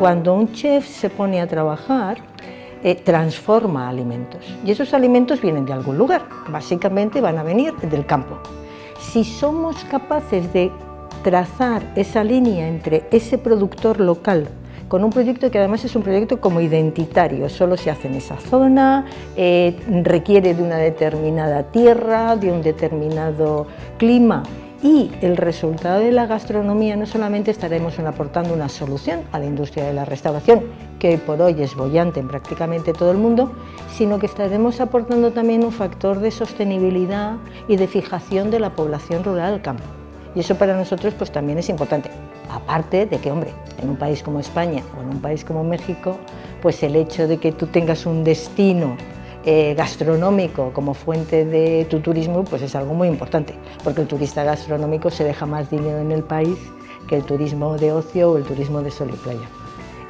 Cuando un chef se pone a trabajar, eh, transforma alimentos y esos alimentos vienen de algún lugar, básicamente van a venir del campo. Si somos capaces de trazar esa línea entre ese productor local con un proyecto que además es un proyecto como identitario, solo se hace en esa zona, eh, requiere de una determinada tierra, de un determinado clima y el resultado de la gastronomía no solamente estaremos aportando una solución a la industria de la restauración, que hoy por hoy es bollante en prácticamente todo el mundo, sino que estaremos aportando también un factor de sostenibilidad y de fijación de la población rural al campo. Y eso para nosotros pues también es importante. Aparte de que, hombre, en un país como España o en un país como México, pues el hecho de que tú tengas un destino eh, gastronómico como fuente de tu turismo, pues es algo muy importante, porque el turista gastronómico se deja más dinero en el país que el turismo de ocio o el turismo de sol y playa.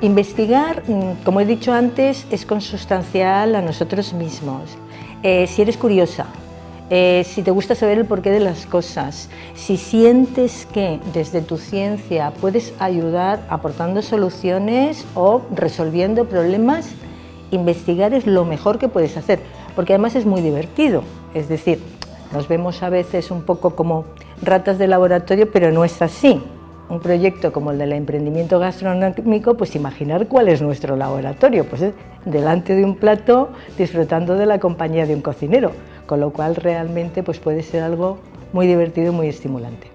Investigar, mm, como he dicho antes, es consustancial a nosotros mismos. Eh, si eres curiosa, eh, si te gusta saber el porqué de las cosas, si sientes que desde tu ciencia puedes ayudar aportando soluciones o resolviendo problemas, investigar es lo mejor que puedes hacer, porque además es muy divertido. Es decir, nos vemos a veces un poco como ratas de laboratorio, pero no es así. Un proyecto como el del emprendimiento gastronómico, pues imaginar cuál es nuestro laboratorio, pues es delante de un plato disfrutando de la compañía de un cocinero con lo cual realmente pues puede ser algo muy divertido y muy estimulante.